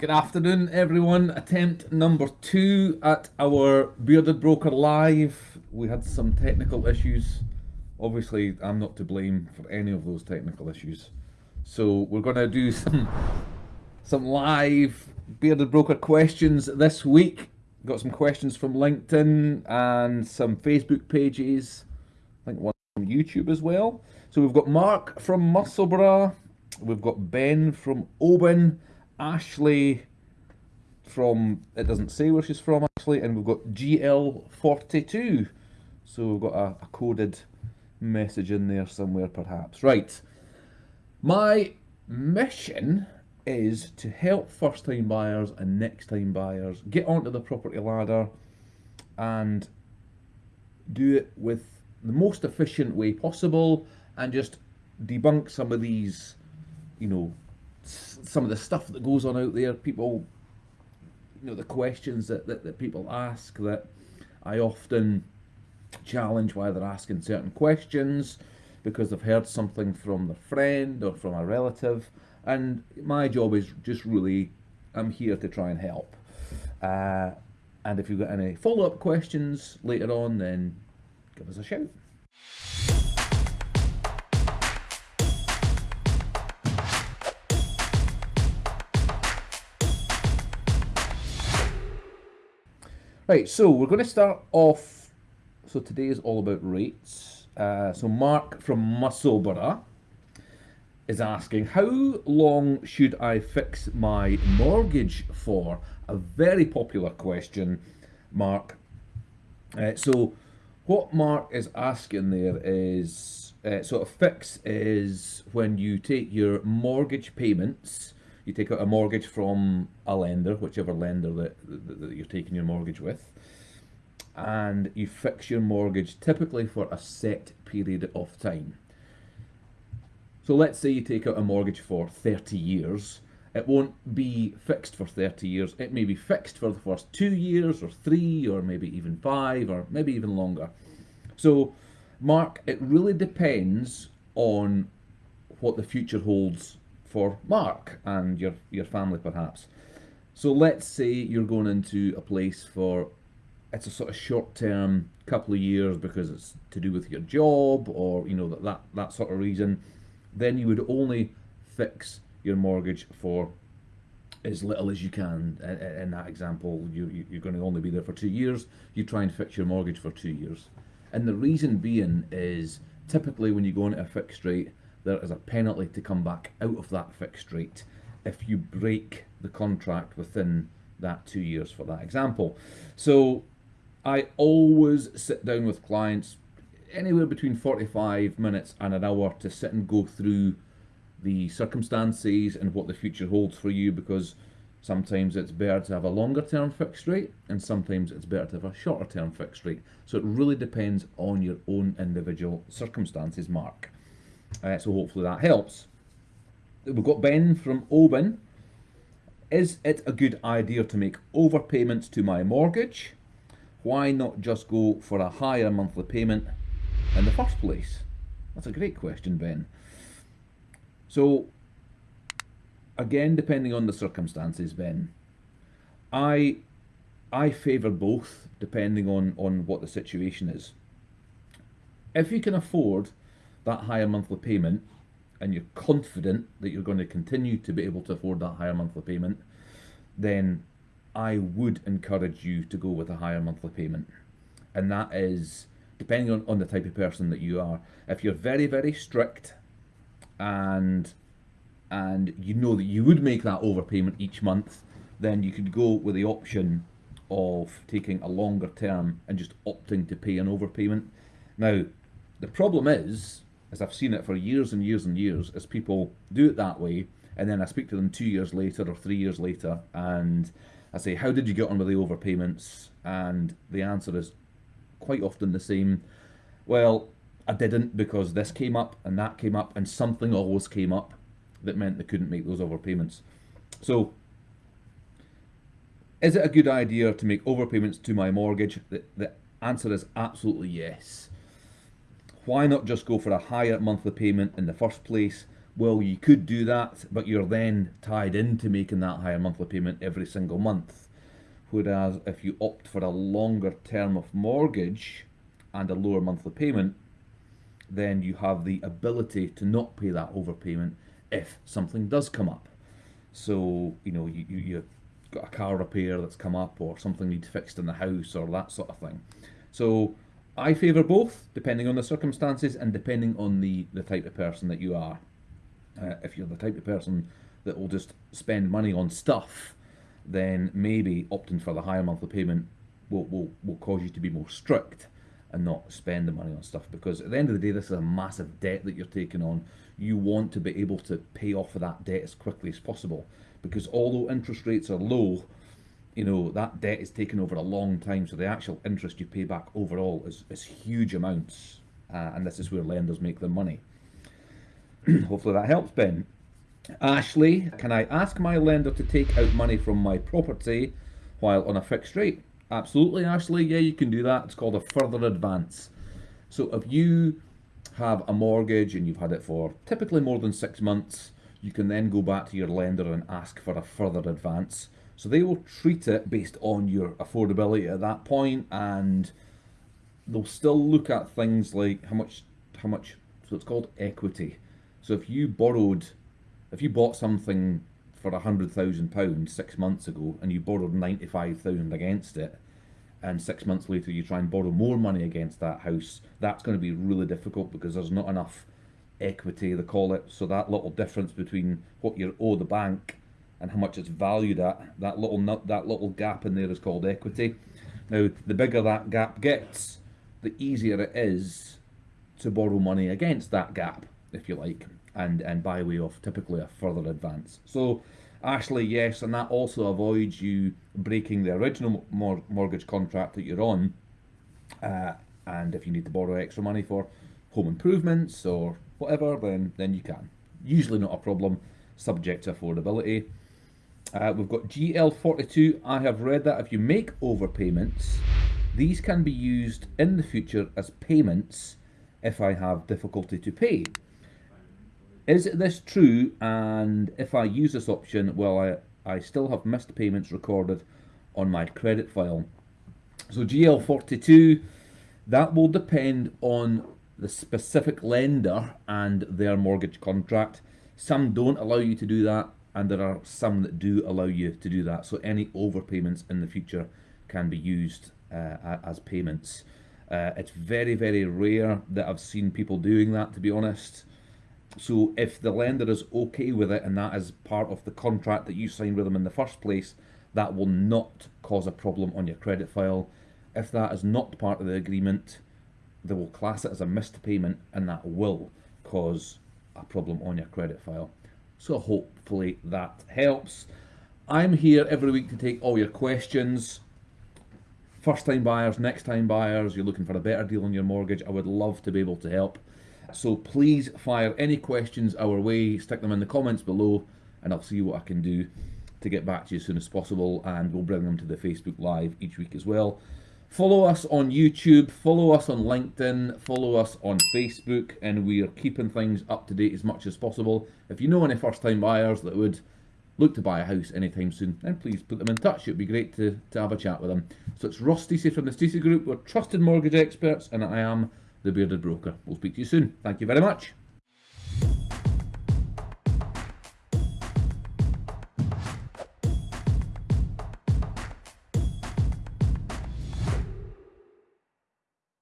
Good afternoon, everyone. Attempt number two at our Bearded Broker Live. We had some technical issues. Obviously, I'm not to blame for any of those technical issues. So we're going to do some some live Bearded Broker questions this week. Got some questions from LinkedIn and some Facebook pages. I think one from YouTube as well. So we've got Mark from Musselburgh. We've got Ben from Oban. Ashley from, it doesn't say where she's from actually, and we've got GL42. So we've got a, a coded message in there somewhere perhaps. Right, my mission is to help first time buyers and next time buyers get onto the property ladder and do it with the most efficient way possible and just debunk some of these, you know, some of the stuff that goes on out there. People, you know, the questions that, that, that people ask that I often challenge why they're asking certain questions because they've heard something from their friend or from a relative. And my job is just really, I'm here to try and help. Uh, and if you've got any follow up questions later on, then give us a shout. Right, so we're going to start off. So today is all about rates. Uh, so Mark from Musselburgh is asking, how long should I fix my mortgage for? A very popular question, Mark. Uh, so what Mark is asking there is, uh, sort of fix is when you take your mortgage payments you take out a mortgage from a lender, whichever lender that, that, that, you're taking your mortgage with, and you fix your mortgage typically for a set period of time. So let's say you take out a mortgage for 30 years. It won't be fixed for 30 years. It may be fixed for the first two years or three or maybe even five or maybe even longer. So Mark, it really depends on what the future holds for Mark and your, your family perhaps. So let's say you're going into a place for, it's a sort of short term couple of years because it's to do with your job or, you know, that, that, that sort of reason. Then you would only fix your mortgage for as little as you can. In that example, you, you're going to only be there for two years. You try and fix your mortgage for two years. And the reason being is typically when you go into a fixed rate, there is a penalty to come back out of that fixed rate if you break the contract within that two years for that example. So I always sit down with clients anywhere between 45 minutes and an hour to sit and go through the circumstances and what the future holds for you because sometimes it's better to have a longer term fixed rate and sometimes it's better to have a shorter term fixed rate. So it really depends on your own individual circumstances, Mark. Uh, so hopefully that helps. We've got Ben from Oban. Is it a good idea to make overpayments to my mortgage? Why not just go for a higher monthly payment in the first place? That's a great question, Ben. So, again, depending on the circumstances, Ben, I I favour both depending on, on what the situation is. If you can afford that higher monthly payment and you're confident that you're going to continue to be able to afford that higher monthly payment, then I would encourage you to go with a higher monthly payment. And that is depending on, on the type of person that you are. If you're very, very strict and and you know that you would make that overpayment each month, then you could go with the option of taking a longer term and just opting to pay an overpayment. Now, the problem is as I've seen it for years and years and years, is people do it that way, and then I speak to them two years later or three years later, and I say, how did you get on with the overpayments? And the answer is quite often the same. Well, I didn't because this came up and that came up, and something always came up that meant they couldn't make those overpayments. So, is it a good idea to make overpayments to my mortgage? The, the answer is absolutely yes why not just go for a higher monthly payment in the first place? Well, you could do that, but you're then tied into making that higher monthly payment every single month. Whereas if you opt for a longer term of mortgage and a lower monthly payment, then you have the ability to not pay that overpayment if something does come up. So, you know, you, you, you've got a car repair that's come up or something needs fixed in the house or that sort of thing. So I favour both, depending on the circumstances and depending on the, the type of person that you are. Uh, if you're the type of person that will just spend money on stuff, then maybe opting for the higher monthly payment will, will, will cause you to be more strict and not spend the money on stuff. Because at the end of the day this is a massive debt that you're taking on. You want to be able to pay off that debt as quickly as possible. Because although interest rates are low you know that debt is taken over a long time so the actual interest you pay back overall is, is huge amounts uh, and this is where lenders make their money hopefully that helps ben ashley can i ask my lender to take out money from my property while on a fixed rate Absolutely, Ashley. Yeah, you can do that. It's called a further advance. So if you have a mortgage and you've had it for typically more than six months, you can then go back to your lender and ask for a further advance. So they will treat it based on your affordability at that point and they'll still look at things like how much how much so it's called equity. So if you borrowed if you bought something for a hundred thousand pounds six months ago and you borrowed ninety five thousand against it and six months later you try and borrow more money against that house that's going to be really difficult because there's not enough equity they call it so that little difference between what you owe the bank and how much it's valued at that little nut that little gap in there is called equity now the bigger that gap gets the easier it is to borrow money against that gap if you like and and by way of typically a further advance. So Ashley, yes, and that also avoids you breaking the original mor mortgage contract that you're on. Uh, and if you need to borrow extra money for home improvements or whatever, then then you can. Usually not a problem, subject to affordability. Uh, we've got GL42. I have read that if you make overpayments, these can be used in the future as payments if I have difficulty to pay. Is this true? And if I use this option, will I, I still have missed payments recorded on my credit file? So GL42, that will depend on the specific lender and their mortgage contract. Some don't allow you to do that, and there are some that do allow you to do that. So any overpayments in the future can be used uh, as payments. Uh, it's very, very rare that I've seen people doing that, to be honest. So if the lender is okay with it and that is part of the contract that you signed with them in the first place, that will not cause a problem on your credit file. If that is not part of the agreement, they will class it as a missed payment and that will cause a problem on your credit file. So hopefully that helps. I'm here every week to take all your questions. First time buyers, next time buyers, you're looking for a better deal on your mortgage. I would love to be able to help. So please fire any questions our way, stick them in the comments below, and I'll see what I can do to get back to you as soon as possible, and we'll bring them to the Facebook Live each week as well. Follow us on YouTube, follow us on LinkedIn, follow us on Facebook, and we are keeping things up to date as much as possible. If you know any first time buyers that would look to buy a house anytime soon, then please put them in touch. It'd be great to, to have a chat with them. So it's Ross Stacey from the Stacey Group. We're trusted mortgage experts, and I am the Bearded Broker. We'll speak to you soon. Thank you very much.